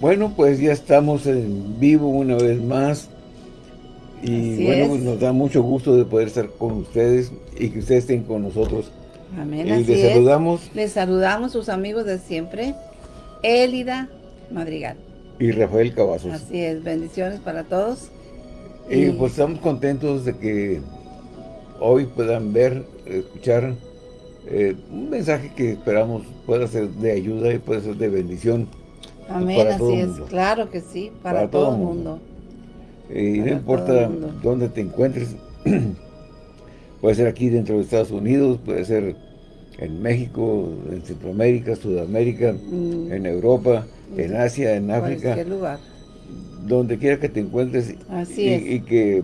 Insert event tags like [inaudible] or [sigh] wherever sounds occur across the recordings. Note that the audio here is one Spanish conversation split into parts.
Bueno, pues ya estamos en vivo una vez más. Y bueno, pues nos da mucho gusto de poder estar con ustedes y que ustedes estén con nosotros. Amén, y les saludamos. Les saludamos sus amigos de siempre, Élida Madrigal. Y Rafael Cavazos. Así es, bendiciones para todos. Y, pues estamos contentos de que hoy puedan ver, escuchar eh, un mensaje que esperamos pueda ser de ayuda y pueda ser de bendición. Amén, así es, claro que sí, para, todo, el mundo. Y no importa dónde te encuentres, [clears throat] puede ser aquí dentro de Estados Unidos, puede ser en México, en Centroamérica, Sudamérica, mm. en Europa, en Asia, en África. En lugar. Donde quiera que te encuentres Así y, y que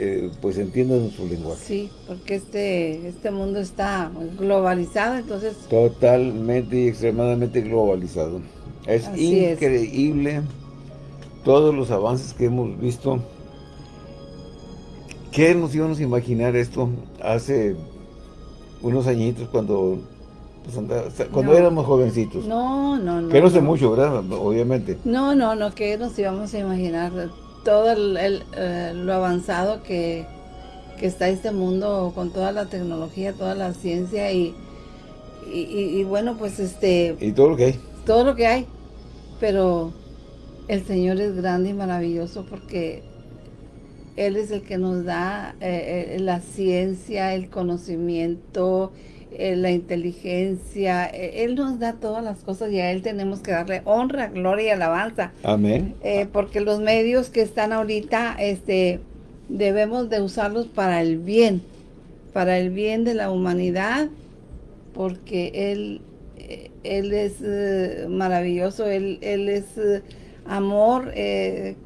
eh, pues entiendan nuestro lenguaje. Sí, porque este, este mundo está globalizado, entonces... Totalmente y extremadamente globalizado. Es increíble todos los avances que hemos visto. ¿Qué nos íbamos a imaginar esto hace unos añitos cuando pues, cuando éramos jovencitos? No, no, no. Que no sé mucho, ¿verdad? Obviamente. No, no, no, que nos íbamos a imaginar todo el, eh, lo avanzado que, que está este mundo con toda la tecnología, toda la ciencia y, y, y, bueno, pues este... Y todo lo que hay. Todo lo que hay pero el Señor es grande y maravilloso porque Él es el que nos da eh, eh, la ciencia, el conocimiento, eh, la inteligencia. Él nos da todas las cosas y a Él tenemos que darle honra, gloria y alabanza. Amén. porque los medios que están ahorita, este, debemos de usarlos para el bien, para el bien de la humanidad, porque Él él es eh, maravilloso, Él, él es eh, amor, eh,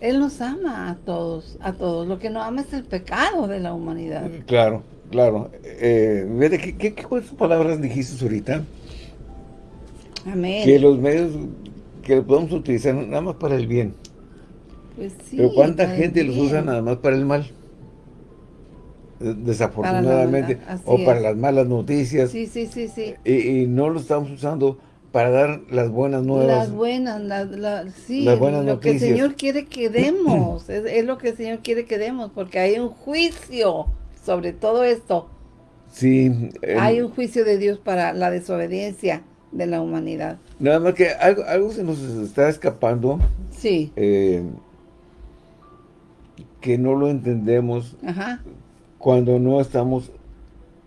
Él nos ama a todos, a todos. Lo que no ama es el pecado de la humanidad. Claro, claro. ¿qué, qué, qué palabras dijiste ahorita? Amén. Que los medios que podemos utilizar nada más para el bien. Pues sí, Pero ¿cuánta gente los usa nada más para el mal? Desafortunadamente, o para las malas noticias. Sí, sí, sí, sí. Y, no lo estamos usando para dar las buenas nuevas. Las buenas, sí, lo que el Señor quiere que demos, es, lo que el Señor quiere que demos, porque hay un juicio sobre todo esto. Sí. hay un juicio de Dios para la desobediencia de la humanidad. Nada más que algo, algo se nos está escapando. Sí. Eh, que no lo entendemos. Ajá cuando no estamos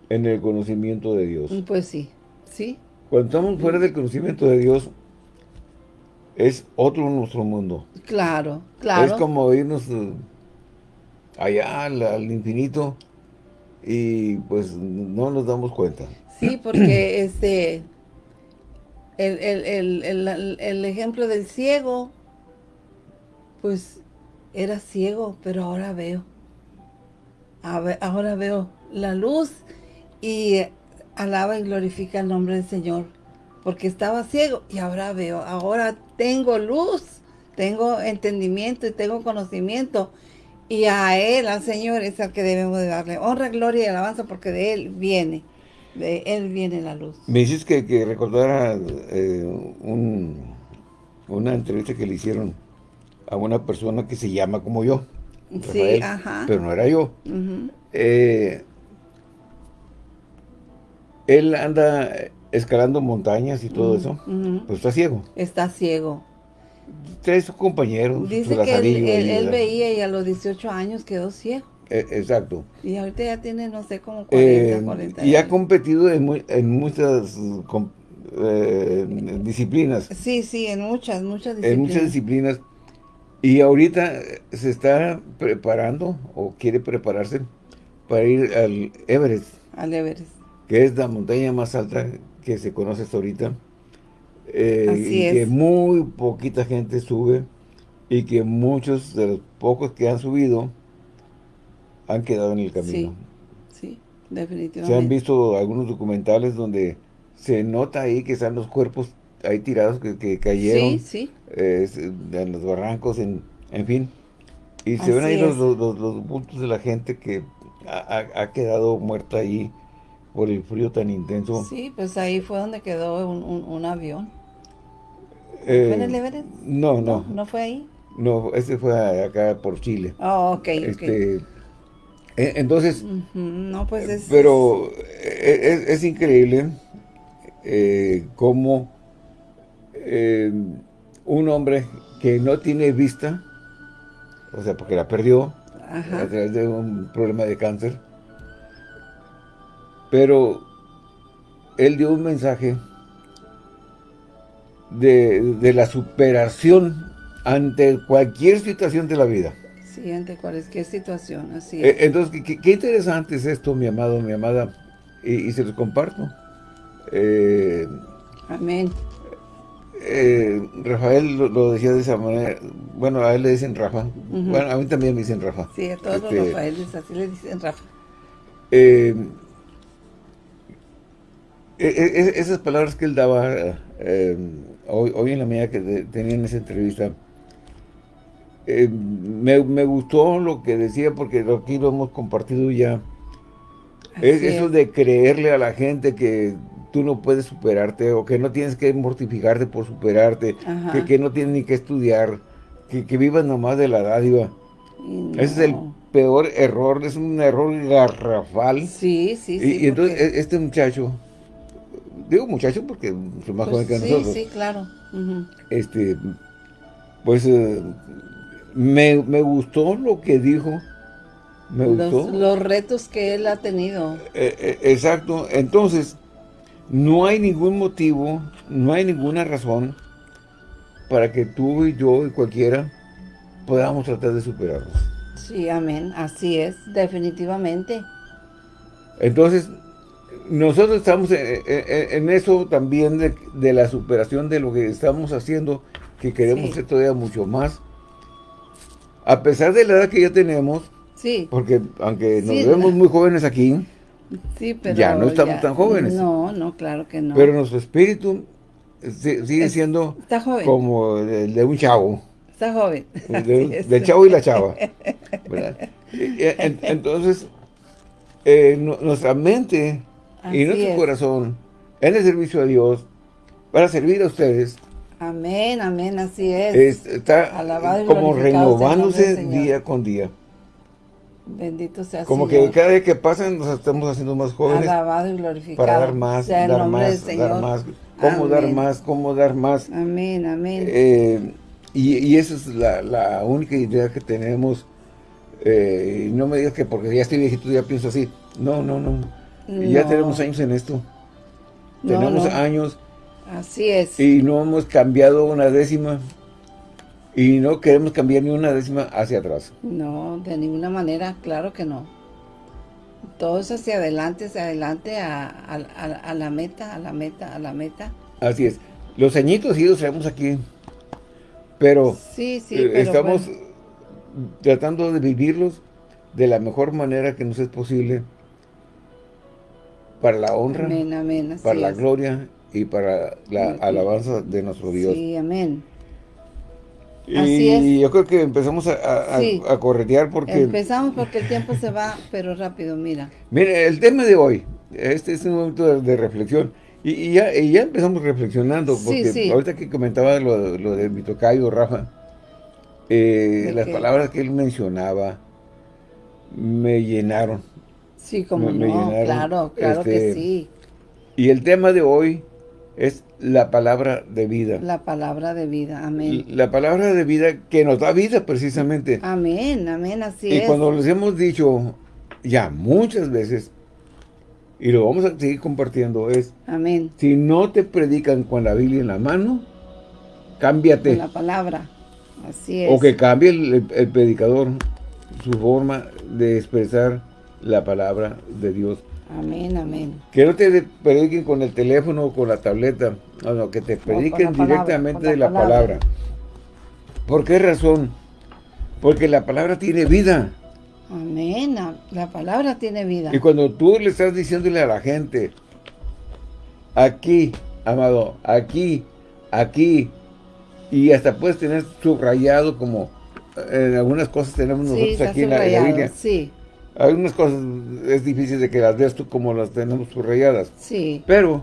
en el conocimiento de Dios. Mm, pues sí, sí. Cuando estamos fuera del conocimiento de Dios, es otro nuestro mundo. Claro, claro. Es como irnos eh, allá al, infinito y pues no nos damos cuenta. Sí, porque [clears throat] este el, el, el, ejemplo del ciego, pues era ciego, pero ahora veo ahora veo la luz y alaba y glorifica el nombre del Señor. Porque estaba ciego y ahora veo, ahora tengo luz, tengo entendimiento y tengo conocimiento. Y a Él, al Señor, es al que debemos de darle honra, gloria y alabanza porque de Él viene, de Él viene la luz. Me dices que, recordara eh, una entrevista que le hicieron a una persona que se llama como yo sí, ajá. pero no era yo. Eh, él anda escalando montañas y todo eso, pues está ciego. Está ciego. Tres sus compañeros. Dice que él, veía y a los 18 años quedó ciego. Eh, exacto. Y ahorita ya tiene, no sé, como 40, 40 eh, Y ha competido en, en muchas disciplinas. Sí, sí, en muchas, muchas disciplinas. En muchas disciplinas. Y ahorita se está preparando o quiere prepararse para ir al Everest. Al Everest. Que es la montaña más alta que se conoce hasta ahorita. Eh, y que muy poquita gente sube y que muchos de los pocos que han subido han quedado en el camino. Sí, sí, definitivamente. Se han visto algunos documentales donde se nota ahí que están los cuerpos hay tirados que, cayeron en los barrancos, en, en fin. Y se ven ahí los, los, bultos de la gente que ha, quedado muerta ahí por el frío tan intenso. Sí, pues ahí fue donde quedó un, avión. ¿Fue en el eh, Everest? No, no, no. fue ahí? No, ese fue acá por Chile. Oh, ok, este, e, Entonces, no, pues es, pero e, es, increíble eh, cómo eh, un hombre que no tiene vista, o sea, porque la perdió a través de un problema de cáncer, pero él dio un mensaje de, la superación ante cualquier situación de la vida. Sí, ante cualquier situación, así es. Entonces, qué, interesante es esto, mi amado, mi amada, y, se los comparto. Eh, Amén. Eh, Rafael lo, decía de esa manera, bueno, a él le dicen Rafa, bueno, a mí también me dicen Rafa. Sí, a todos los este, Rafaeles así le dicen Rafa. Eh, esas palabras que él daba hoy, hoy en la medida que tenía en esa entrevista, eh, me, gustó lo que decía porque aquí lo hemos compartido ya. Es eso de creerle a la gente que tú no puedes superarte o que no tienes que mortificarte por superarte, que, no tienes ni que estudiar, que, que vivas nomás de la dádiva. Ese es el peor error, es un error garrafal. Sí, sí, sí. Y, entonces e, este muchacho digo muchacho porque soy más pues joven que nosotros. Sí, claro. Este, pues eh, me, gustó lo que dijo. Me los, gustó. Los retos que él ha tenido. Eh, eh, exacto. Entonces, no hay ningún motivo, no hay ninguna razón para que tú y yo y cualquiera podamos tratar de superarlos. Sí, amén. Así es, definitivamente. Entonces, nosotros estamos en, eso también de, la superación de lo que estamos haciendo, que queremos ser todavía mucho más. A pesar de la edad que ya tenemos, sí. porque aunque nos vemos muy jóvenes aquí, ya no estamos tan jóvenes. No, no, claro que no. Pero nuestro espíritu sigue siendo como el de un chavo. Está joven. [laughs] del chavo y la chava. [laughs] Entonces, eh, nuestra mente y nuestro corazón en el servicio a Dios para servir a ustedes. Amén, amén, así es. está como renovándose día con día. Bendito sea Como que cada día que pasan nos estamos haciendo más jóvenes. Alabado y glorificado. Para dar más, dar más, dar más. Cómo dar más, cómo dar más. Amén, amén. Eh, y, esa es la, única idea que tenemos. Eh, y no me digas que porque ya estoy viejito ya pienso así. No, no, no. Y ya tenemos años en esto. tenemos años. Así es. Y no hemos cambiado una décima. Y no queremos cambiar ni una décima hacia atrás. No, de ninguna manera, claro que no. Todo es hacia adelante, hacia adelante, a, la meta, a la meta, a la meta. Así es. Los añitos sí los traemos aquí. Pero, sí, sí, eh, estamos tratando de vivirlos de la mejor manera que nos es posible para la honra, para la gloria y para la alabanza de nuestro Dios. Sí, amén. Y yo creo que empezamos a, a, corretear porque... Empezamos porque el tiempo se va, pero rápido, mira. Mire, el tema de hoy, este es un momento de, reflexión. Y, ya, ya empezamos reflexionando, porque ahorita que comentaba lo, lo de mi tocayo, Rafa, eh, las palabras que él mencionaba me llenaron. Sí, como no, claro, claro que este, sí. Y el tema de hoy es la palabra de vida. La palabra de vida, amén. La palabra de vida que nos da vida precisamente. Amén, amén, así es. Y cuando les hemos dicho ya muchas veces, y lo vamos a seguir compartiendo, es... Amén. Si no te predican con la Biblia en la mano, cámbiate. Con la palabra, así es. O que cambie el predicador su forma de expresar la palabra de Dios. Amén, amén. Que no te prediquen con el teléfono o con la tableta, no, que te prediquen directamente de la palabra. ¿Por qué razón? Porque la palabra tiene vida. Amén, la palabra tiene vida. Y cuando tú le estás diciéndole a la gente, aquí, amado, aquí, aquí, y hasta puedes tener subrayado como en algunas cosas tenemos nosotros aquí en la, Biblia. Sí. Algunas cosas es difícil de que las veas tú como las tenemos subrayadas. Sí. Pero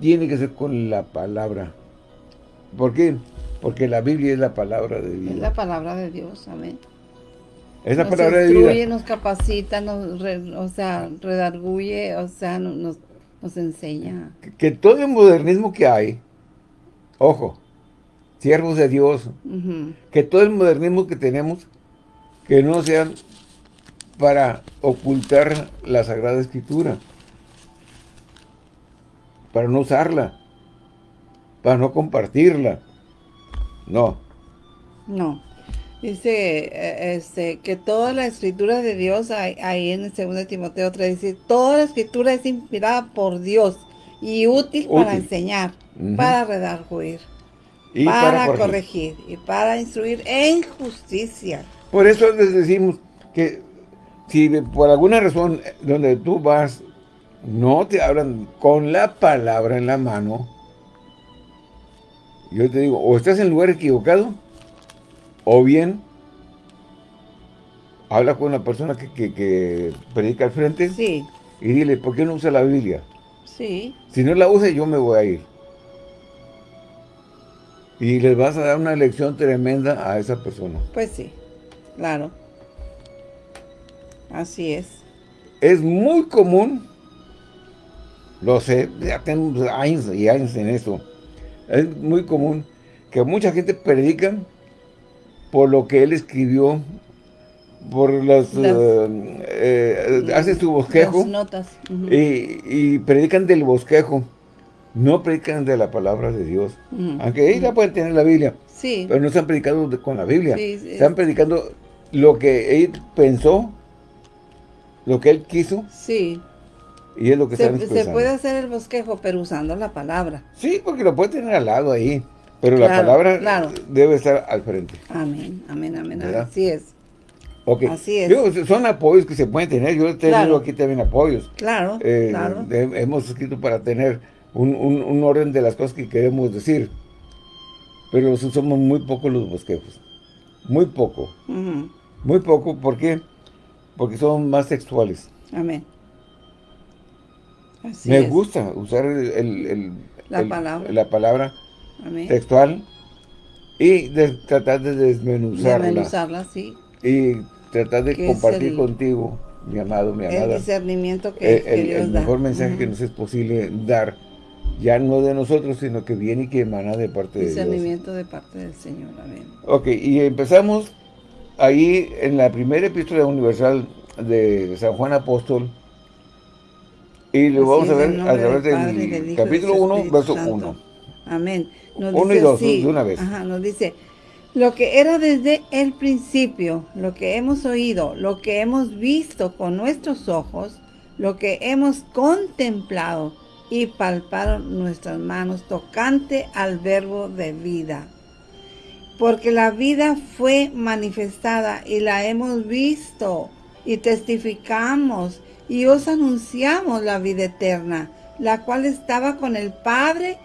tiene que ser con la palabra. ¿Por qué? Porque la Biblia es la palabra de Dios. Es la palabra de Dios, amén. Es la palabra de Dios. Nos capacita, nos, o sea, redarguye, o sea, nos, nos enseña. Que, todo el modernismo que hay, ojo, siervos de Dios, que todo el modernismo que tenemos, que no sean para ocultar la Sagrada Escritura, para no usarla, para no compartirla. No. No. Dice eh, este, que toda la escritura de Dios, ahí, en el 2 Timoteo 3, dice, toda la escritura es inspirada por Dios y útil, para enseñar, para redarguir, y para, corregir. y para instruir en justicia. Por eso les decimos que si por alguna razón donde tú vas no te hablan con la palabra en la mano, yo te digo, o estás en el lugar equivocado, o bien, habla con una persona que, predica al frente sí. y dile, ¿por qué no usa la Biblia? Sí. Si no la usa, yo me voy a ir. Y les vas a dar una lección tremenda a esa persona. Pues sí, claro. Así es. Es muy común, lo sé, ya tengo años y años en eso, es muy común que mucha gente predica por lo que él escribió, por las, eh, eh, hace su bosquejo. notas. y, predican del bosquejo. No predican de la palabra de Dios. Aunque ellos pueden tener la Biblia. Sí. Pero no están predicando con la Biblia. están predicando lo que él pensó, lo que él quiso. Sí. Y es lo que se, se puede hacer el bosquejo, pero usando la palabra. Sí, porque lo puede tener al lado ahí. Pero la palabra debe estar al frente. Amén, amén, amén. Así es. Okay. Así es. son apoyos que se pueden tener. Yo he tenido aquí también apoyos. Claro, eh, claro. hemos escrito para tener un, orden de las cosas que queremos decir. Pero somos muy pocos los bosquejos. Muy poco. Muy poco. ¿Por qué? Porque son más sexuales. Amén. Así Me gusta usar el, la, palabra. la palabra textual y tratar de desmenuzarla. Desmenuzarla, sí. Y tratar de compartir contigo, mi amado, mi amada. El discernimiento que, eh, el, mejor mensaje que nos es posible dar, ya no de nosotros, sino que viene y que emana de parte de Dios. Discernimiento de parte del Señor, amén. Ok, y empezamos ahí en la primera epístola universal de San Juan Apóstol, y lo vamos a ver a través del capítulo 1, verso 1. Amén. Uno y dos, de una vez. Ajá, nos dice, lo que era desde el principio, lo que hemos oído, lo que hemos visto con nuestros ojos, lo que hemos contemplado y palparon nuestras manos tocante al verbo de vida. Porque la vida fue manifestada y la hemos visto y testificamos y os anunciamos la vida eterna, la cual estaba con el Padre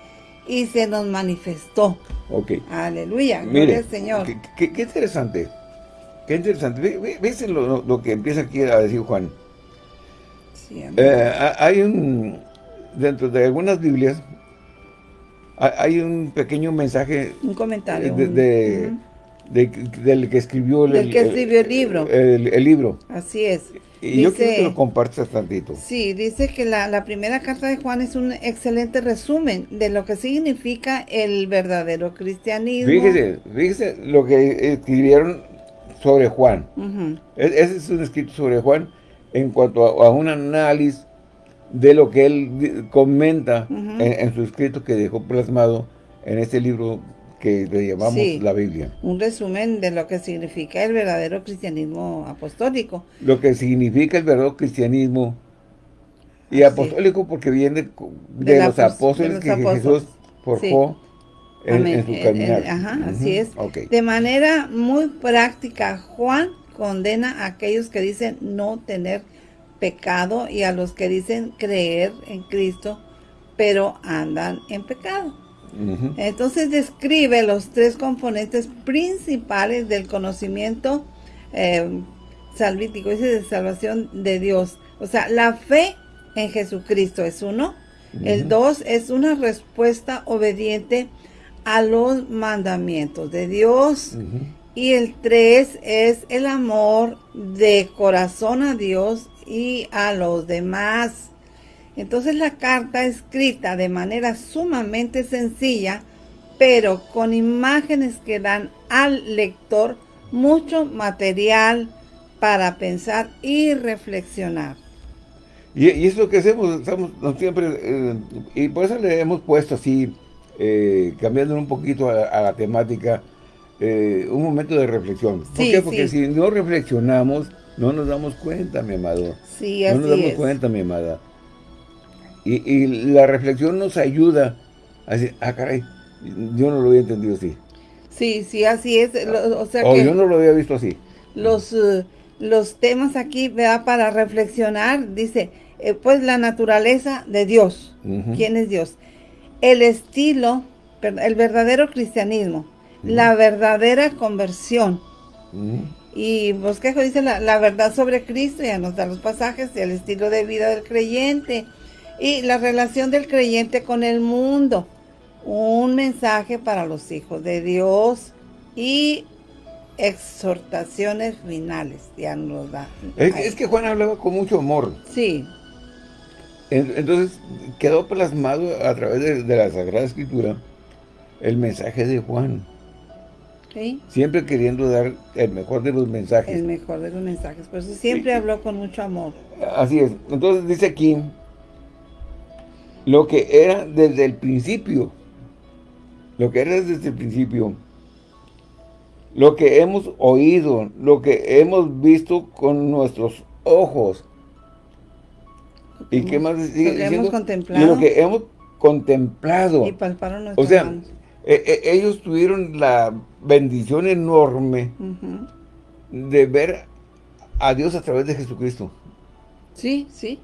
y se nos manifestó. Ok. Aleluya, gloria al Señor. Qué, interesante, qué interesante. ¿Ves lo, que empieza aquí a decir Juan? Sí, eh, hay un, dentro de algunas Biblias, hay un pequeño mensaje. Un comentario. De, del que escribió el, que escribió el libro. El, libro. Así es. Y yo quiero que lo compartas tantito. Sí, dice que la, primera carta de Juan es un excelente resumen de lo que significa el verdadero cristianismo. Fíjese, fíjese lo que escribieron sobre Juan. Ese es un escrito sobre Juan en cuanto a, un análisis de lo que él comenta en, su escrito que dejó plasmado en este libro que le llamamos la Biblia. Un resumen de lo que significa el verdadero cristianismo apostólico. Lo que significa el verdadero cristianismo y apostólico porque viene de, los apóstoles que Jesús forjó en, su caminar. ajá, así es. De manera muy práctica, Juan condena a aquellos que dicen no tener pecado y a los que dicen creer en Cristo, pero andan en pecado. Entonces describe los tres componentes principales del conocimiento eh, salvítico, dice de salvación de Dios. O sea, la fe en Jesucristo es uno, El 2 es una respuesta obediente a los mandamientos de Dios. Y el 3 es el amor de corazón a Dios y a los demás. Entonces la carta escrita de manera sumamente sencilla, pero con imágenes que dan al lector mucho material para pensar y reflexionar. Y, es lo que hacemos, estamos siempre, eh, y por eso le hemos puesto así, eh, cambiando un poquito a, la temática, eh, un momento de reflexión. ¿Por qué? Porque si no reflexionamos, no nos damos cuenta, mi amado. Sí, no nos damos cuenta, mi amada. Y, la reflexión nos ayuda a decir, ah, caray, yo no lo había entendido así. Sí, sí, así es. o, sea yo no lo había visto así. Los los temas aquí, ¿verdad? Para reflexionar, dice, eh, pues la naturaleza de Dios. ¿Quién es Dios? El estilo, el verdadero cristianismo, la verdadera conversión. Y Bosquejo dice la, verdad sobre Cristo, ya nos da los pasajes, el estilo de vida del creyente y la relación del creyente con el mundo. Un mensaje para los hijos de Dios y exhortaciones finales, ya nos da. Es, que Juan hablaba con mucho amor. Sí. Entonces quedó plasmado a través de, la Sagrada Escritura el mensaje de Juan. ¿Sí? Siempre queriendo dar el mejor de los mensajes. El mejor de los mensajes, por eso siempre habló con mucho amor. Así es. Entonces dice aquí, lo que era desde el principio, lo que era desde el principio, lo que hemos oído, lo que hemos visto con nuestros ojos. ¿Y qué más lo que hemos contemplado. lo que hemos contemplado. Y palparon nuestros O sea, e, e, ellos tuvieron la bendición enorme de ver a Dios a través de Jesucristo. Sí, sí,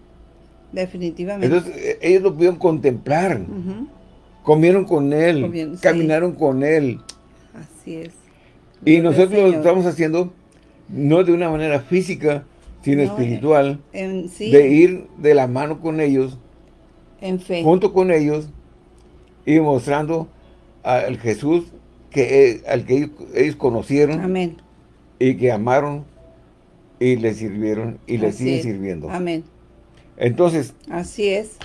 definitivamente. Entonces, e, ellos lo pudieron contemplar. Comieron con Él, caminaron con Él. Así es. Y nosotros lo estamos haciendo no de una manera física, sino espiritual, de ir de la mano con ellos, en fe. junto con ellos, y mostrando al Jesús que, al que ellos, conocieron, Amén. y que amaron, y le sirvieron, y le siguen sirviendo. Amén. Entonces, así es.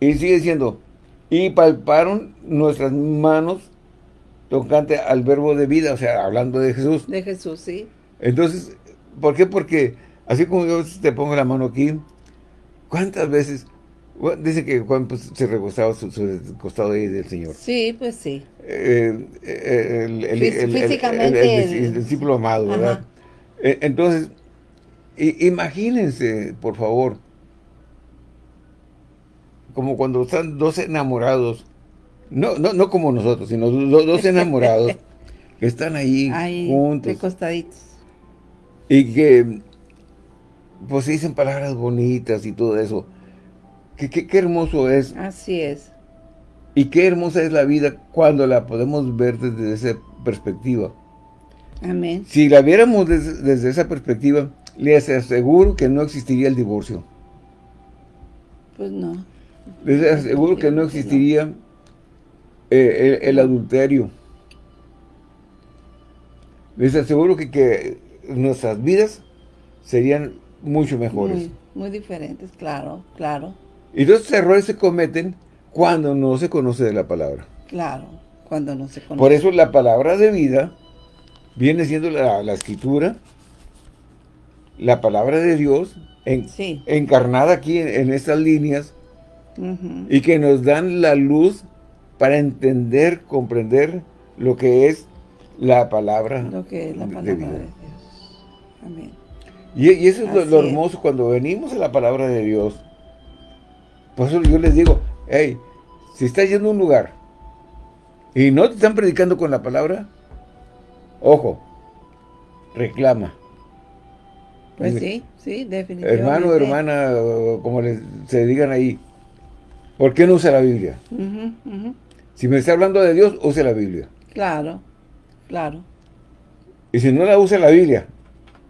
Y sigue diciendo, y palparon nuestras manos tocante al verbo de vida, o sea, hablando de Jesús. De Jesús, sí. Entonces, ¿por qué? Porque así como yo te pongo la mano aquí, ¿cuántas veces? Dice que Juan pues, se recostaba su, costado ahí del Señor. Sí, pues sí. Eh, el, Físicamente. El, discípulo amado, ¿verdad? Eh, entonces, imagínense, por favor, como cuando están dos enamorados no, no, no como nosotros, sino dos, enamorados [laughs] que están ahí, juntos. costaditos. Y que, pues dicen palabras bonitas y todo eso. Qué, qué, hermoso es. Así es. Y qué hermosa es la vida cuando la podemos ver desde esa perspectiva. Amén. Si la viéramos desde, esa perspectiva, les aseguro que no existiría el divorcio. Pues no. Les aseguro que no existiría eh, el, adulterio. Les aseguro que, que, nuestras vidas serían mucho mejores. Muy, diferentes, claro, claro. Y esos errores se cometen cuando no se conoce de la palabra. Claro, cuando no se conoce. Por eso la palabra de vida viene siendo la, escritura, la palabra de Dios, encarnada aquí en, estas líneas, y que nos dan la luz para entender, comprender lo que es la palabra, lo que es la palabra de, Dios. Amén. Y, eso es lo, hermoso cuando venimos a la palabra de Dios. Por eso yo les digo, hey, si estás yendo a un lugar y no te están predicando con la palabra, ojo, reclama. Pues sí, sí, definitivamente. Hermano, hermana, como les, se digan ahí, ¿por qué no usa la Biblia? Si me está hablando de Dios, use la Biblia. Claro, claro. Y si no la usa la Biblia,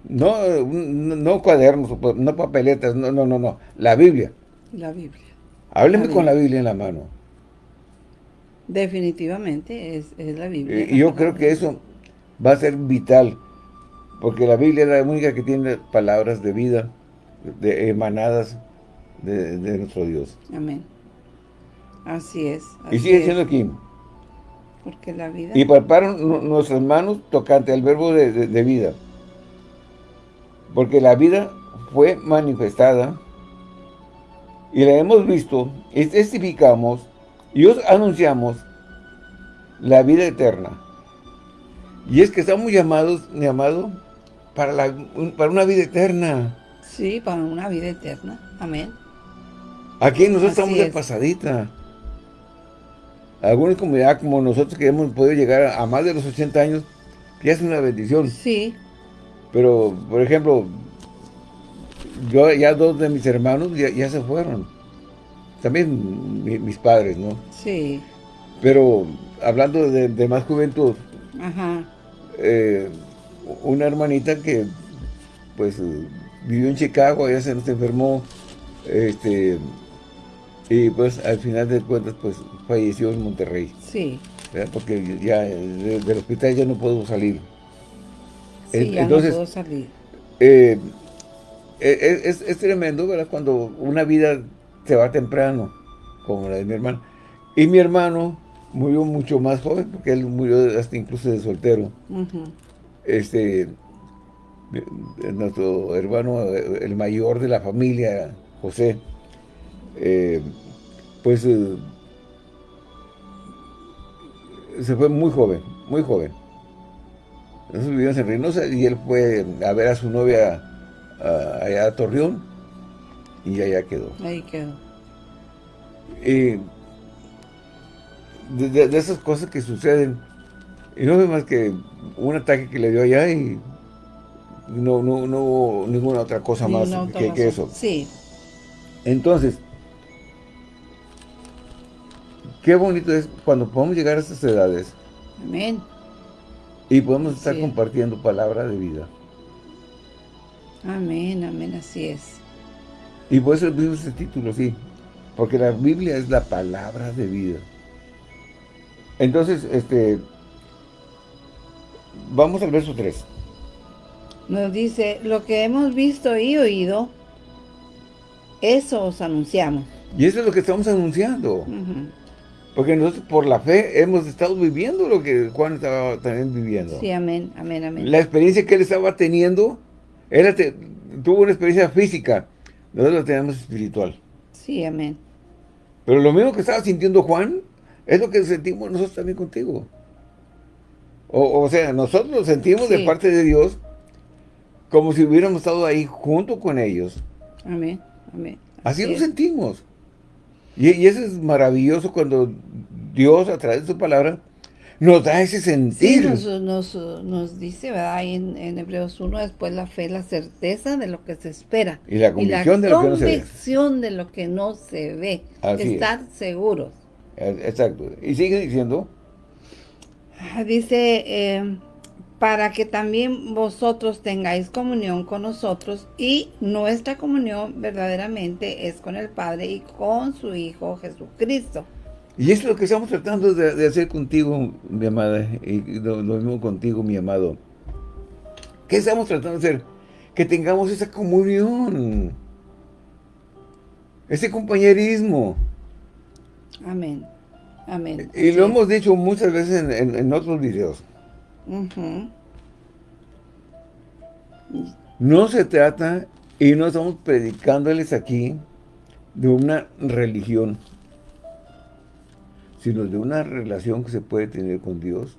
no, no, cuadernos, no papeletas, no, no, no, no, la Biblia. La Biblia. Hábleme con la Biblia en la mano. Definitivamente es, la Biblia. Y yo creo que eso va a ser vital, porque la Biblia es la única que tiene palabras de vida, de emanadas de, nuestro Dios. Amén. Así es. y sigue siendo aquí. Porque la vida... Y palparon nuestras manos tocante al verbo de, vida. Porque la vida fue manifestada y la hemos visto y testificamos y os anunciamos la vida eterna. Y es que estamos llamados, mi amado, para, la, para una vida eterna. Sí, para una vida eterna. Amén. Aquí nosotros estamos de pasadita. Algunas comunidades como nosotros que hemos podido llegar a, más de los 80 años, ya es una bendición. Sí. Pero, por ejemplo, yo ya dos de mis hermanos ya, se fueron. También mis padres, ¿no? Sí. Pero hablando de, más juventud, Ajá. Eh, una hermanita que pues vivió en Chicago, ella se nos enfermó, este, y pues al final de cuentas pues falleció en Monterrey. Sí. Porque ya del hospital ya no puedo salir. Sí, ya Entonces, no puedo salir. Eh, eh, es, es, tremendo, ¿verdad? Cuando una vida se va temprano, como la de mi hermano. Y mi hermano murió mucho más joven, porque él murió hasta incluso de soltero. Este, nuestro hermano, el mayor de la familia, José, eh, pues se fue muy joven, muy joven. Nosotros vivimos en Reynosa y él fue a ver a su novia allá a Torreón y allá quedó. Ahí quedó. Y de, esas cosas que suceden, y no fue más que un ataque que le dio allá y no, no, no hubo ninguna otra cosa más que, eso. Sí. Entonces, qué bonito es cuando podemos llegar a estas edades. Amén. Y podemos estar compartiendo palabra de vida. Amén, amén, así es. Y por eso mismo ese título, sí. Porque la Biblia es la palabra de vida. Entonces, este, vamos al verso 3. Nos dice, lo que hemos visto y oído, eso os anunciamos. Y eso es lo que estamos anunciando. Porque nosotros por la fe hemos estado viviendo lo que Juan estaba también viviendo. Sí, amén, amén, amén. La experiencia que él estaba teniendo, él tuvo una experiencia física, nosotros la tenemos espiritual. Sí, amén. Pero lo mismo que estaba sintiendo Juan, es lo que sentimos nosotros también contigo. O, sea, nosotros lo sentimos de parte de Dios como si hubiéramos estado ahí junto con ellos. Amén, amén. Así, lo sentimos. Y, eso es maravilloso cuando Dios, a través de su palabra, nos da ese sentido. Sí, nos, dice, ¿verdad? en, en, Hebreos 1, después la fe, la certeza de lo que se espera. Y la convicción, de, lo que no se ve. de lo que no se ve. Estar seguros. Exacto. Y sigue diciendo. Ah, dice, eh, para que también vosotros tengáis comunión con nosotros y nuestra comunión verdaderamente es con el Padre y con su Hijo Jesucristo. Y es lo que estamos tratando de, hacer contigo, mi amada, y lo, mismo contigo, mi amado. ¿Qué estamos tratando de hacer? Que tengamos esa comunión, ese compañerismo. Amén. Amén. Y lo hemos dicho muchas veces en, otros videos. No se trata, y no estamos predicándoles aquí, de una religión, sino de una relación que se puede tener con Dios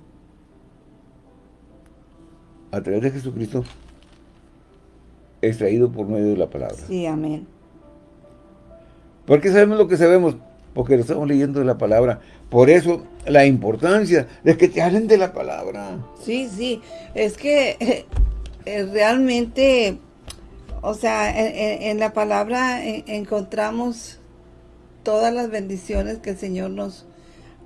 a través de Jesucristo, extraído por medio de la palabra. Sí, amén. Porque sabemos lo que sabemos, porque lo estamos leyendo de la palabra. Por eso, la importancia de que te hablen de la palabra. Sí, sí, es que eh, [laughs] eh, realmente, o sea, en, la palabra encontramos todas las bendiciones que el Señor nos,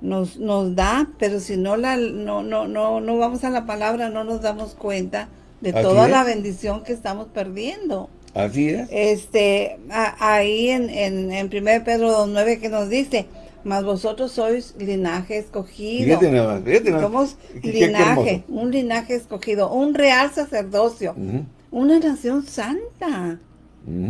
nos, nos da, pero si no, la, no, no, no, no vamos a la palabra, no nos damos cuenta de toda la bendición que estamos perdiendo. Así es. Este, ahí en, en, en 1 Pedro 2.9 que nos dice, mas vosotros sois linaje escogido. Fíjate nada más, fíjate nada Somos linaje, un linaje escogido, un real sacerdocio, una nación santa,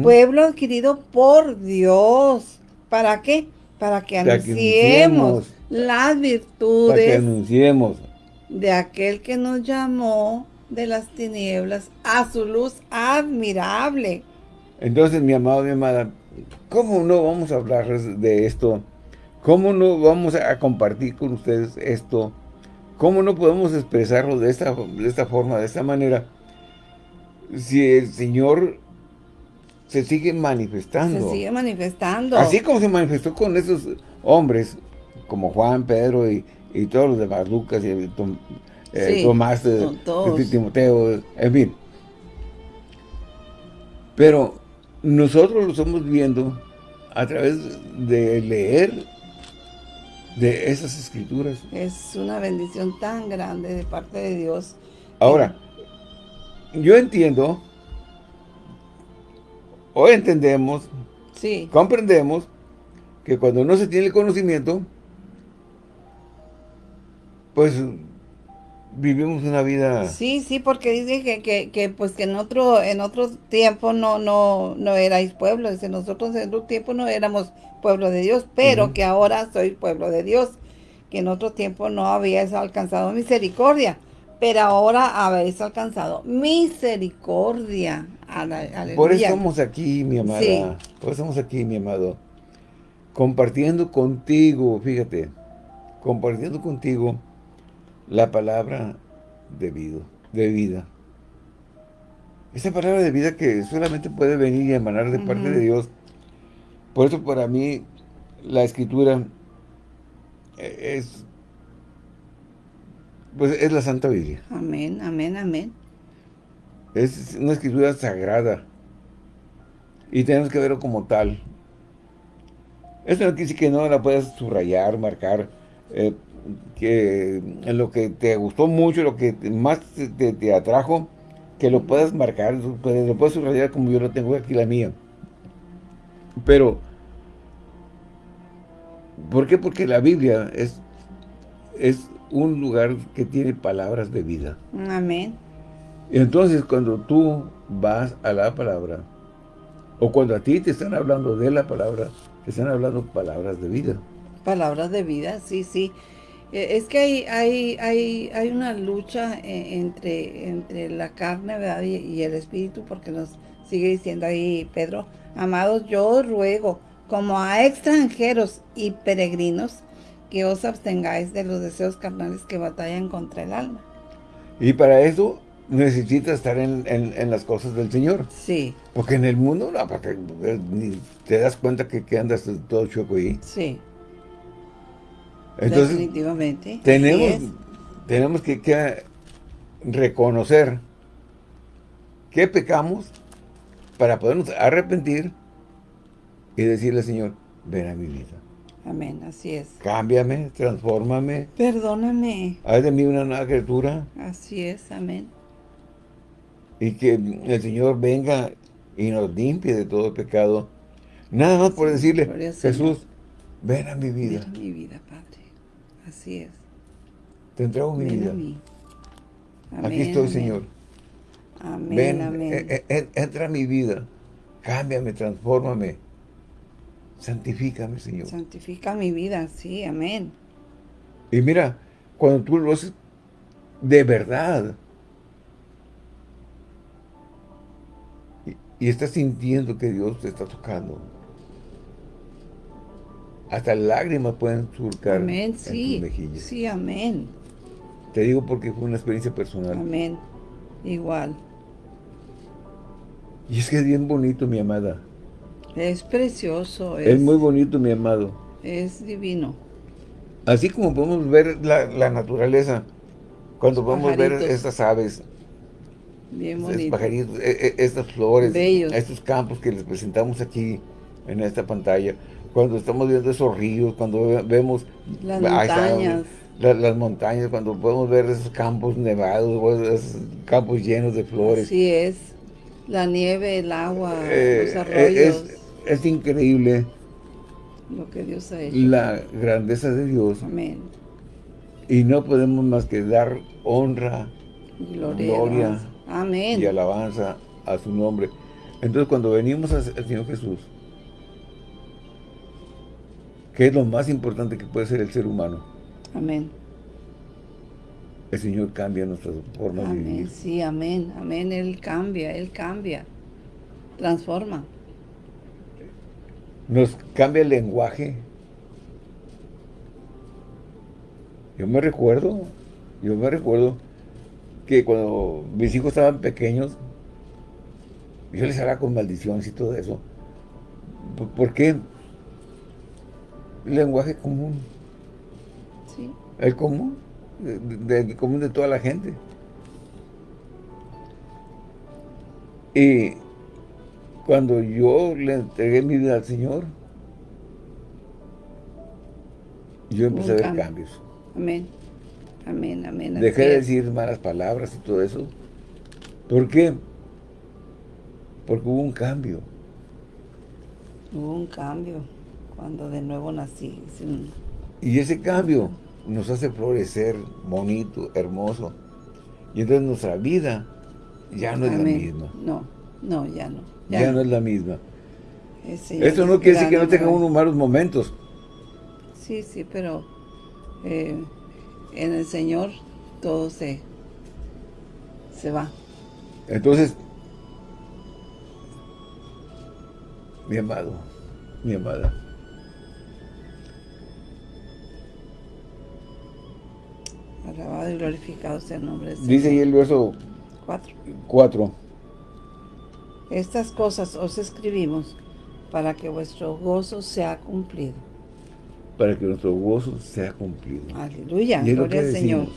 pueblo adquirido por Dios. ¿Para qué? Para que anunciemos, las virtudes para que anunciemos. de aquel que nos llamó de las tinieblas a su luz admirable. Entonces, mi amado, mi amada, ¿cómo no vamos a hablar de esto? ¿Cómo no vamos a compartir con ustedes esto? ¿Cómo no podemos expresarlo de esta, de esta forma, de esta manera? Si el Señor se sigue manifestando. Se sigue manifestando. Así como se manifestó con esos hombres, como Juan, Pedro y, todos los demás, Lucas y eh, Tomás, eh, Timoteo, en fin. Pero nosotros lo estamos viendo a través de leer de esas escrituras. Es una bendición tan grande de parte de Dios. Ahora, yo entiendo, o entendemos, sí. comprendemos, que cuando no se tiene el conocimiento, pues vivimos una vida... Sí, sí, porque dice que, que, que, pues que en otro en otro tiempo no no no erais pueblo, dice, nosotros en otro tiempo no éramos pueblo de Dios, pero que ahora soy pueblo de Dios, que en otro tiempo no habíais alcanzado misericordia, pero ahora habéis alcanzado misericordia. Por eso estamos aquí, mi amada, por eso estamos aquí, mi amado, compartiendo contigo, fíjate, compartiendo contigo la palabra de vida. De vida. Esa palabra de vida que solamente puede venir y emanar de parte de Dios. Por eso para mí la escritura es pues es la Santa Biblia. Amén, amén, amén. Es una escritura sagrada. Y tenemos que verlo como tal. Esto no quiere decir que no la puedas subrayar, marcar, eh, que lo que te gustó mucho, lo que más te, atrajo, que lo puedas marcar, lo puedes subrayar como yo lo tengo aquí la mía. Pero, ¿por qué? Porque la Biblia es, es un lugar que tiene palabras de vida. Amén. Entonces, cuando tú vas a la palabra, o cuando a ti te están hablando de la palabra, te están hablando palabras de vida. Palabras de vida, sí, sí. Eh, es que hay, hay, hay, hay una lucha eh, entre, entre la carne ¿verdad? Y, el espíritu, porque nos sigue diciendo ahí Pedro, amados, yo ruego, como a extranjeros y peregrinos, que os abstengáis de los deseos carnales que batallan contra el alma. Y para eso necesitas estar en, las cosas del Señor. Sí. Porque en el mundo, no, porque te das cuenta que, que andas todo chueco ahí. Sí. Entonces, Definitivamente. Tenemos, tenemos que, reconocer que pecamos para podernos arrepentir y decirle, Señor, ven a mi vida. Amén, así es. Cámbiame, transfórmame. Perdóname. Haz de mí una nueva criatura. Así es, amén. Y que el Señor venga y nos limpie de todo pecado. Nada más por decirle, Jesús, ven a mi vida. Ven a mi vida, Padre. Así es. Te entrego mi vida. Aquí estoy, Señor. Amén, Ven, amén. E, e, entra a mi vida. Cámbiame, transfórmame. Santifícame, Señor. Santifica mi vida, sí, amén. Y mira, cuando tú lo haces de verdad, y, y estás sintiendo que Dios te está tocando, hasta lágrimas pueden surcar amén, sí, mejillas. Sí, amén. Te digo porque fue una experiencia personal. Amén. Igual. Y es que es bien bonito, mi amada. Es precioso. Es, muy bonito, mi amado. Es divino. Así como podemos ver la, naturaleza, cuando podemos ver estas aves, bien bonito. pajaritos, e, e, estas flores, estos campos que les presentamos aquí en esta pantalla, cuando estamos viendo esos ríos, cuando vemos las montañas. las, montañas, cuando podemos ver esos campos nevados, esos campos llenos de flores. Así es. La nieve, el agua, eh, los arroyos. Es, increíble. Lo que Dios ha hecho. La grandeza de Dios. Amén. Y no podemos más que dar honra, gloria, y alabanza a su nombre. Entonces cuando venimos al Señor Jesús, que es lo más importante que puede ser el ser humano. Amén el Señor cambia nuestra forma de vivir. Sí, amén, amén. Él cambia, Él cambia, transforma. Nos cambia el lenguaje. Yo me recuerdo, yo me recuerdo que cuando mis hijos estaban pequeños, yo les hablaba con maldiciones y todo eso. ¿Por qué? Lenguaje común. Sí. El común de, común de toda la gente. Y cuando yo le entregué mi vida al Señor, yo empecé a ver cambios. Amén. Amén, amén. Dejé de decir malas palabras y todo eso. ¿Por qué? Porque hubo un cambio. Hubo un cambio cuando de nuevo nací. Y ese cambio nos hace florecer bonito, hermoso. Y entonces nuestra vida ya no es la misma. No, no, ya no. Ya, no. es la misma. Esto no quiere decir que no tenga unos malos momentos. Sí, sí, pero eh, en el Señor todo se, se va. Entonces, mi amado, mi amada, Alabado y glorificado sea el nombre de Dice ahí el verso 4. Estas cosas os escribimos para que vuestro gozo sea cumplido. Para que nuestro gozo sea cumplido. Aleluya, gloria al Señor.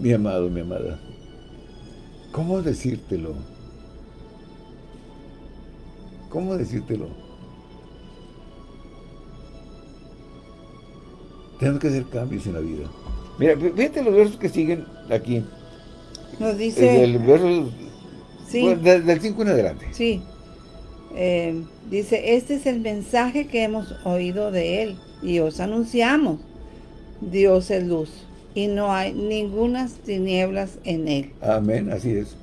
Mi amado, mi amada, ¿cómo decírtelo? ¿Cómo decírtelo? Tenemos que hacer cambios en la vida. Mira, fíjate los versos que siguen aquí. Nos dice... El verso... Sí. del 5 en adelante. Sí. Eh, dice, este es el mensaje que hemos oído de Él y os anunciamos. Dios es luz y no hay ninguna tinieblas en Él. Amén, así es.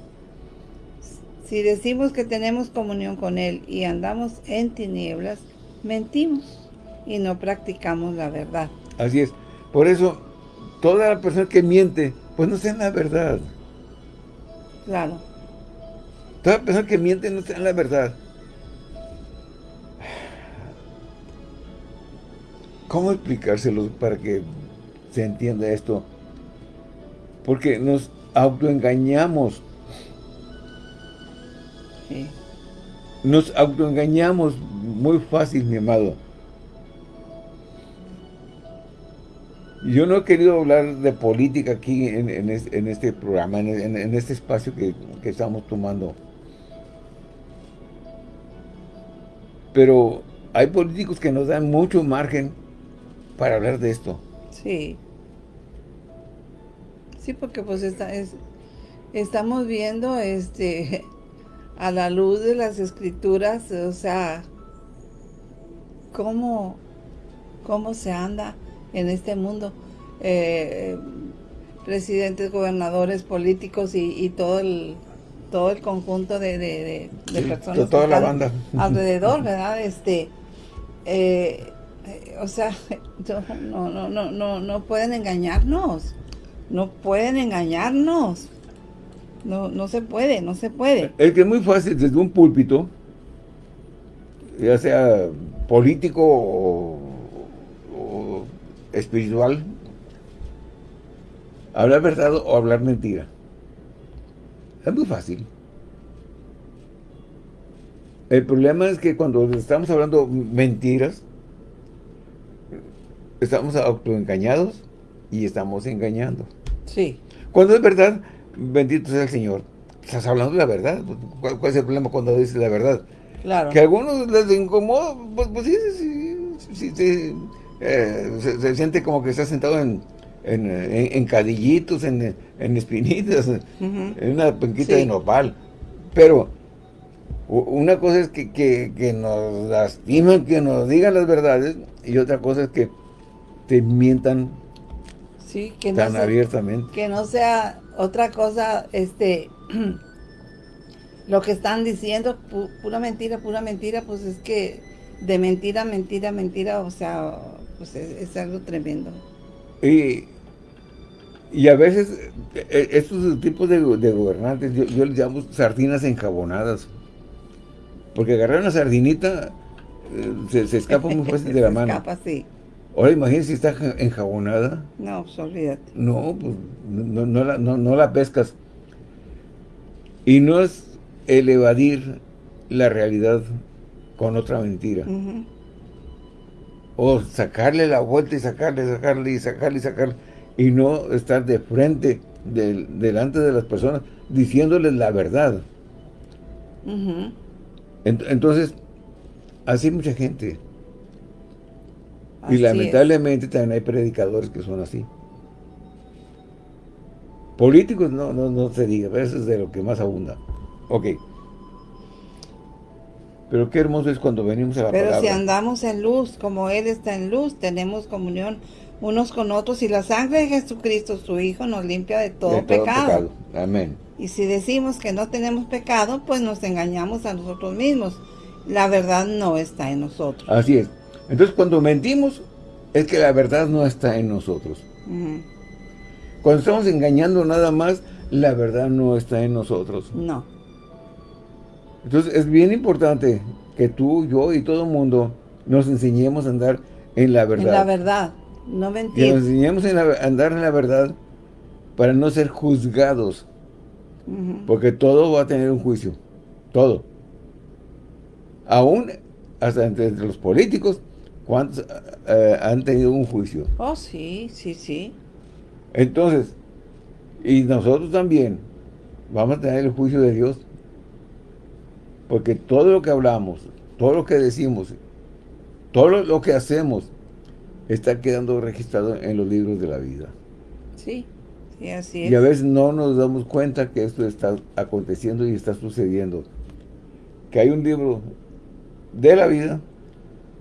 Si decimos que tenemos comunión con Él y andamos en tinieblas, mentimos y no practicamos la verdad. Así es. Por eso, toda la persona que miente, pues no sea la verdad. Claro. Toda persona que miente no sea la verdad. ¿Cómo explicárselo para que se entienda esto? Porque nos autoengañamos. Sí. Nos autoengañamos muy fácil, mi amado. Yo no he querido hablar de política aquí en, este programa, en, este espacio que, estamos tomando. Pero hay políticos que nos dan mucho margen para hablar de esto. Sí. Sí, porque pues estamos viendo este a la luz de las escrituras, o sea, cómo, cómo se anda en este mundo. Eh, presidentes, gobernadores, políticos y, todo el todo el conjunto de, personas toda la banda. [laughs] alrededor, ¿verdad? Este, eh, o sea, [laughs] no, no, no, no, no pueden engañarnos, no pueden engañarnos, no, no se puede, no se puede. Es que es muy fácil desde un púlpito, ya sea político o espiritual, hablar verdad o hablar mentira. Es muy fácil. El problema es que cuando estamos hablando mentiras, estamos autoengañados y estamos engañando. Sí. Cuando es verdad, bendito sea el Señor. Estás hablando de la verdad. ¿Cuál, es el problema cuando dices la verdad? Claro. Que a algunos les incomoda, pues, pues sí, sí, sí, sí eh, se, siente como que está sentado en, en, cadillitos, en, espinitas, en una penquita de nopal. Pero una cosa es que, que, nos lastiman, que nos digan las verdades, y otra cosa es que te mientan sí, que tan abiertamente. Que no sea otra cosa, este, [clears throat] lo que están diciendo, pura mentira, pura mentira, pues es que de mentira, mentira, mentira, o sea, pues es, algo tremendo. Y, y a veces, e, estos tipos de, gobernantes, yo, yo, les llamo sardinas enjabonadas. Porque agarrar una sardinita eh, se, escapa muy fácil de [laughs] la mano. Se escapa, sí. Ahora imagínese si está enjabonada. No, pues olvídate. No, pues no, no, la, no, la pescas. Y no es el evadir la realidad con otra mentira. O sacarle la vuelta y sacarle, sacarle y sacarle y sacarle. Y no estar de frente delante de las personas diciéndoles la verdad. entonces, así mucha gente. y lamentablemente también hay predicadores que son así. Políticos no, no, no se diga, eso es de lo que más abunda. Ok. Pero qué hermoso es cuando venimos a la Pero si andamos en luz, como Él está en luz, tenemos comunión unos con otros y la sangre de Jesucristo, su Hijo, nos limpia de todo, pecado. Amén. Y si decimos que no tenemos pecado, pues nos engañamos a nosotros mismos. La verdad no está en nosotros. Así es. Entonces cuando mentimos, es que la verdad no está en nosotros. Cuando estamos engañando nada más, la verdad no está en nosotros. No. Entonces es bien importante que tú, yo y todo el mundo nos enseñemos a andar en la verdad. En la verdad, no mentir. Que nos enseñemos a andar en la verdad para no ser juzgados. Porque todo va a tener un juicio. Todo. Aún hasta entre los políticos, ¿cuántos eh, han tenido un juicio? Oh, sí, sí, sí. Entonces, y nosotros también vamos a tener el juicio de Dios porque todo lo que hablamos, todo lo que decimos, todo lo que hacemos, está quedando registrado en los libros de la vida. Sí, sí, así es. Y a veces no nos damos cuenta que esto está aconteciendo y está sucediendo. Que hay un libro de la vida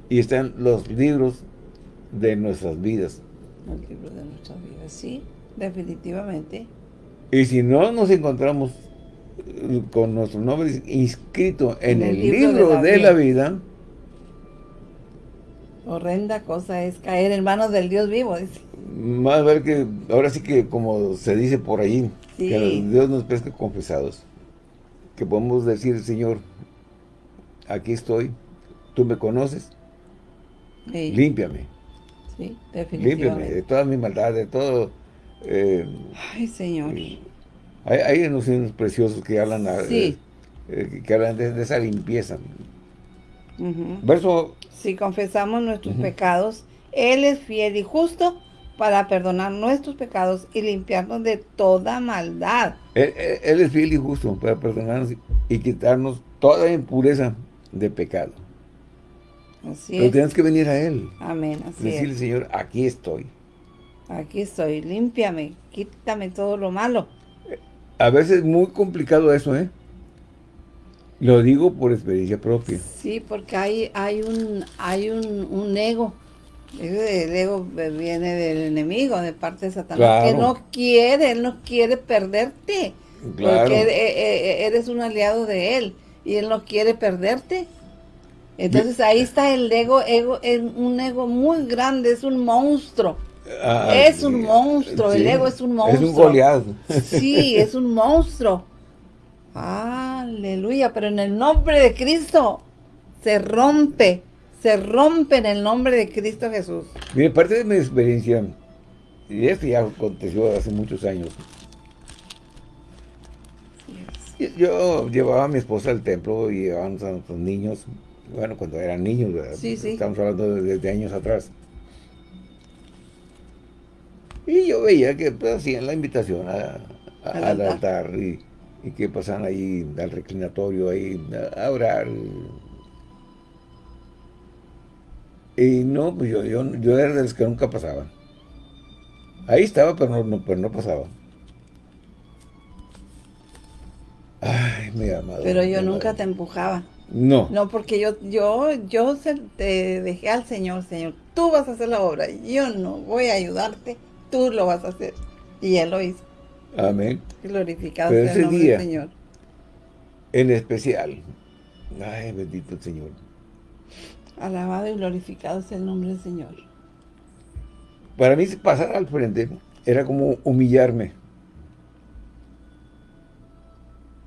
y están los libros de nuestras vidas. Los libros de nuestras vidas, sí, definitivamente. Y si no nos encontramos con nuestro nombre inscrito en, el, libro, de, la, vida. Horrenda cosa es caer en manos del Dios vivo. Más ver que, ahora sí que como se dice por ahí, que Dios nos pesca confesados. Que podemos decir, Señor, aquí estoy, tú me conoces, límpiame. Sí, definitivamente. Límpiame de todas mis maldades, de todo... Eh, Ay, Señor. Hay, hay unos preciosos que hablan, eh, que hablan de, esa limpieza. Verso... Si confesamos nuestros pecados, Él es fiel y justo para perdonar nuestros pecados y limpiarnos de toda maldad. Él, es fiel y justo para perdonarnos y quitarnos toda impureza de pecado. Así Pero tienes que venir a Él. Amén, así Decirle, Señor, aquí estoy. Aquí estoy, límpiame, quítame todo lo malo a veces es muy complicado eso, ¿eh? Lo digo por experiencia propia. Sí, porque hay, hay un hay un, ego. El ego viene del enemigo, de parte de Satanás, que no quiere, él no quiere perderte. Porque e, e, e, eres un aliado de él y él no quiere perderte. Entonces ahí está el ego, ego es un ego muy grande, es un monstruo. Ah, es un monstruo, el ego es un monstruo. Es un goleado. Sí, es un monstruo. Aleluya, pero en el nombre de Cristo se rompe, se rompe en el nombre de Cristo Jesús. Mire, parte de mi experiencia, y esto ya aconteció hace muchos años, yo llevaba a mi esposa al templo y llevábamos a nuestros niños, bueno, cuando eran niños, estamos hablando de, de años atrás. Y yo veía que pues, hacían la invitación al altar, y, que pasaban ahí al reclinatorio ahí a, orar. Y no, pues yo, yo, yo era de los que nunca pasaban. Ahí estaba, pero no, pero no pasaba. Ay, mi amado. Pero yo nunca te empujaba. No. No, porque yo, yo, yo te dejé al Señor, Señor. Tú vas a hacer la obra. Yo no voy a ayudarte. Tú lo vas a hacer. Y Él lo hizo. Amén. Glorificado sea el nombre del Señor. En especial. Ay, bendito el Señor. Alabado y glorificado sea el nombre del Señor. Para mí pasar al frente era como humillarme.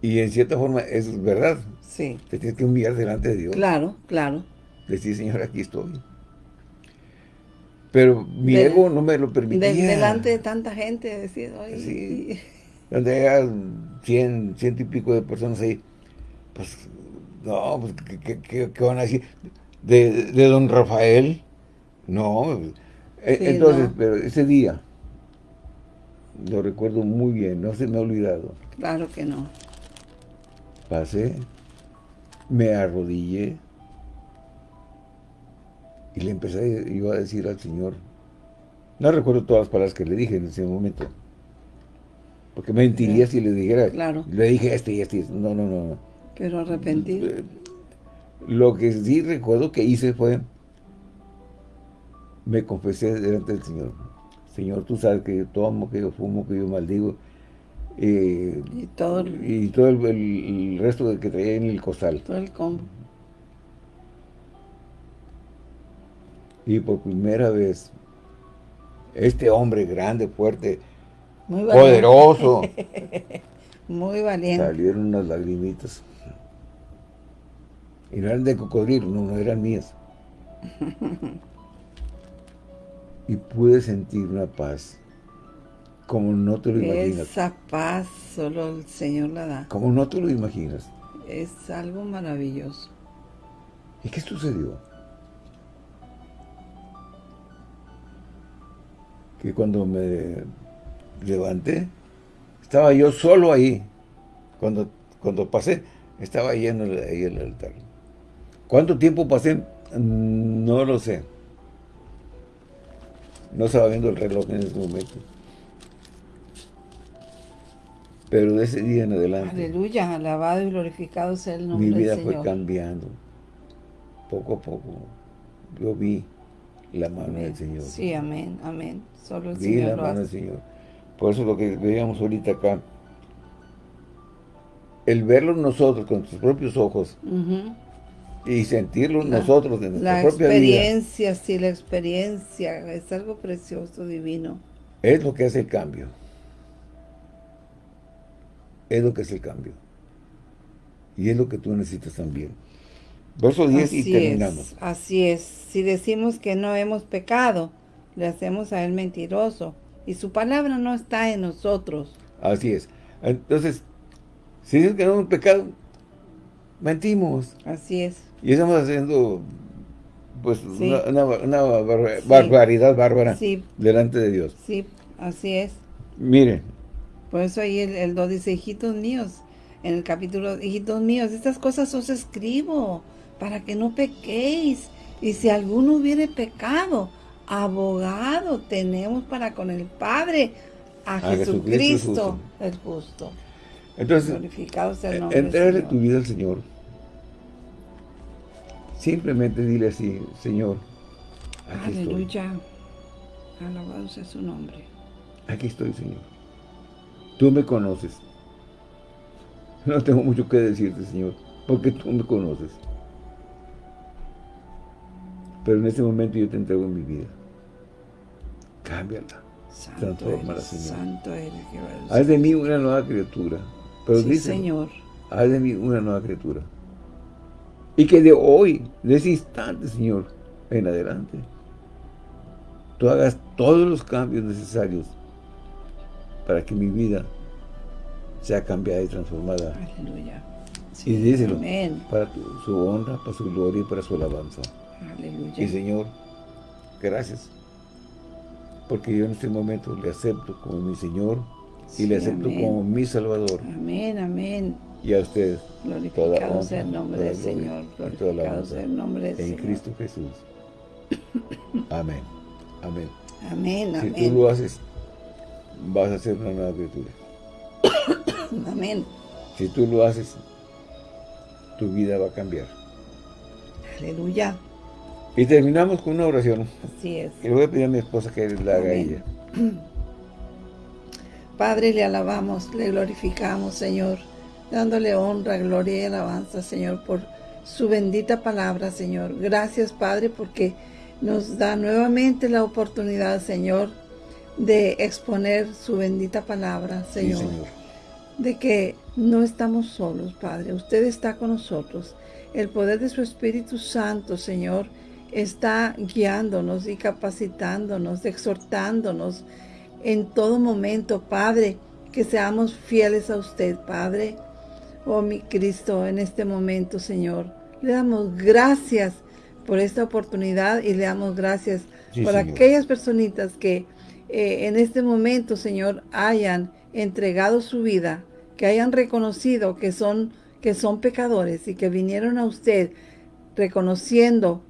Y en cierta forma es verdad. Sí. Te tienes que humillar delante de Dios. Claro, claro. Decir, Señor, aquí estoy. Pero mi ego no me lo permitía. delante de tanta gente, decir, sí. Donde hay cien, ciento y pico de personas ahí, pues, no, pues, ¿qué, van a decir? ¿De, don Rafael? No. E, entonces, pero ese día, lo recuerdo muy bien, no se me ha olvidado. Claro que no. Pasé, me arrodillé y le empecé yo a decir al Señor, no recuerdo todas las palabras que le dije en ese momento, porque mentiría si le dijera, claro. le dije este y este, no, no, no. Pero arrepentido. Eh, lo que sí recuerdo que hice fue, me confesé delante del Señor. Señor, tú sabes que yo tomo, que yo fumo, que yo maldigo, eh, y todo, el, y todo el, resto de que traía en el costal. Todo el combo. Y por primera vez, este hombre grande, fuerte, poderoso. [laughs] Muy valiente. Salieron unas lagrimitas. Y no eran de cocodrilo, no, no eran mías. [laughs] y pude sentir una paz como no te lo imaginas. Esa paz solo el Señor la da. Como no te lo imaginas. Es algo maravilloso. ¿Y qué sucedió? Que cuando me levanté, estaba yo solo ahí. Cuando, cuando pasé, estaba ahí en el, ahí el altar. ¿Cuánto tiempo pasé? No lo sé. No estaba viendo el reloj en ese momento. Pero de ese día en adelante. Aleluya, alabado y glorificado sea el nombre del Señor. Mi vida fue cambiando. Poco a poco. Yo vi la mano del Señor. Sí, amén, amén. Solo el vi Señor la mano del Señor. Por eso lo que veíamos ahorita acá, el verlo nosotros con nuestros propios ojos y sentirlo nosotros en nuestra propia vida. La experiencia, sí, la experiencia es algo precioso, divino. Es lo que hace el cambio es lo que es el cambio. Y es lo que tú necesitas también. Verso 10 y terminamos. así es. Si decimos que no hemos pecado, le hacemos a él mentiroso. Y su palabra no está en nosotros. Así es. Entonces, si dices que no hemos pecado, mentimos. Así es. Y estamos haciendo pues una, barbaridad bárbara delante de Dios. Sí, así es. Miren, por eso ahí el, 2 dice, hijitos míos, en el capítulo, hijitos míos, estas cosas os escribo para que no pequéis. Y si alguno hubiere pecado, abogado tenemos para con el Padre, a, Jesucristo, el justo. Entonces, Glorificado sea el nombre entregarle tu vida al Señor. Simplemente dile así, Señor, aquí Aleluya. Alabado sea su nombre. Aquí estoy, Señor. Tú me conoces. No tengo mucho que decirte, Señor, porque tú me conoces. Pero en este momento yo te entrego en mi vida. Cámbiala. Transformala, Señor. Santo eres, Haz de mí una nueva criatura. Pero sí, Señor. Haz de mí una nueva criatura. Y que de hoy, de ese instante, Señor, en adelante, tú hagas todos los cambios necesarios para que mi vida sea cambiada y transformada. Aleluya. y díselo, para su honra, para su gloria y para su alabanza. Aleluya. Y Señor, gracias, porque yo en este momento le acepto como mi Señor y le acepto como mi Salvador. Amén, amén. Y a ustedes, glorificado sea el nombre del Señor, glorificado sea el nombre del Señor. En Cristo Jesús. [coughs] Amén. Amén. Amén, Si tú lo haces vas a ser una nueva criatura. [coughs] Amén. Si tú lo haces, tu vida va a cambiar. Aleluya. Y terminamos con una oración. Así es. Y le voy a pedir a mi esposa que la haga ella. [clears throat] Padre, le alabamos, le glorificamos, Señor, dándole honra, gloria y alabanza, Señor, por su bendita palabra, Señor. Gracias, Padre, porque nos da nuevamente la oportunidad, Señor, de exponer su bendita palabra, Señor. De que no estamos solos, Padre. Usted está con nosotros. El poder de su Espíritu Santo, Señor, está guiándonos y capacitándonos, exhortándonos en todo momento, Padre, que seamos fieles a usted, Padre. Oh, mi Cristo, en este momento, Señor, le damos gracias por esta oportunidad y le damos gracias por aquellas personitas que eh, en este momento, Señor, hayan entregado su vida, que hayan reconocido que son, que son pecadores y que vinieron a usted reconociendo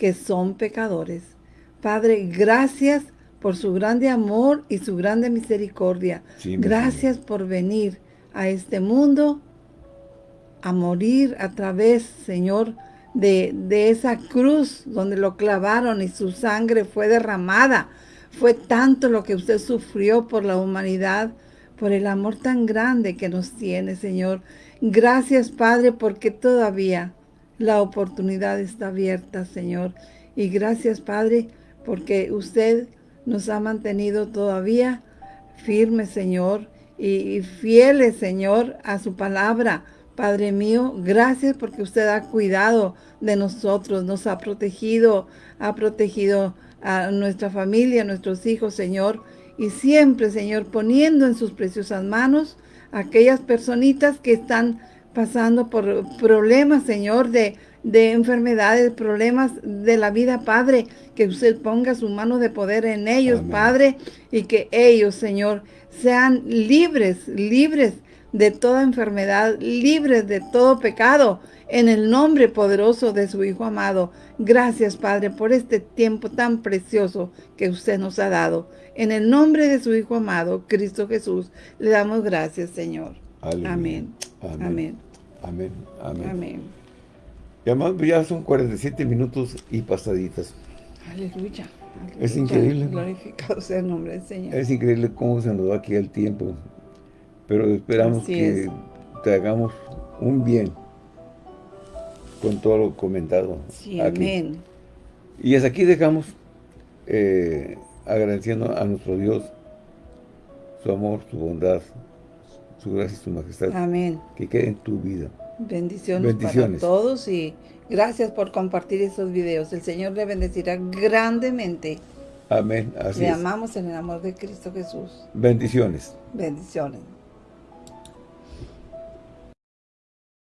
que son pecadores. Padre, gracias por su grande amor y su grande misericordia. gracias por venir a este mundo a morir a través, Señor, de, de esa cruz donde lo clavaron y su sangre fue derramada. Fue tanto lo que usted sufrió por la humanidad, por el amor tan grande que nos tiene, Señor. Gracias, Padre, porque todavía la oportunidad está abierta, Señor. Y gracias, Padre, porque usted nos ha mantenido todavía firmes, Señor, y fieles, Señor, a su palabra, Padre mío, gracias porque usted ha cuidado de nosotros, nos ha protegido, ha protegido a nuestra familia, a nuestros hijos, Señor. Y siempre, Señor, poniendo en sus preciosas manos aquellas personitas que están pasando por problemas, Señor, de, de enfermedades, problemas de la vida, Padre, que usted ponga su mano de poder en ellos, Padre, y que ellos, Señor, sean libres, libres de toda enfermedad, libres de todo pecado, en el nombre poderoso de su Hijo amado. Gracias, Padre, por este tiempo tan precioso que usted nos ha dado. En el nombre de su Hijo amado, Cristo Jesús, le damos gracias, Señor. Amén. Amén. Amén. Amén. Y ya son 47 minutos y pasaditas. Aleluya. Es increíble. Glorificado sea el nombre del Señor. Es increíble cómo se nos va aquí el tiempo pero esperamos que te hagamos un bien con todo lo comentado. Sí, amén. Y es aquí dejamos eh, agradeciendo a nuestro Dios su amor, su bondad, su gracia y su majestad. Amén. Que quede en tu vida. Bendiciones, Bendiciones, para todos y gracias por compartir esos videos. El Señor le bendecirá grandemente. Amén. Así le amamos en el amor de Cristo Jesús. Bendiciones. Bendiciones.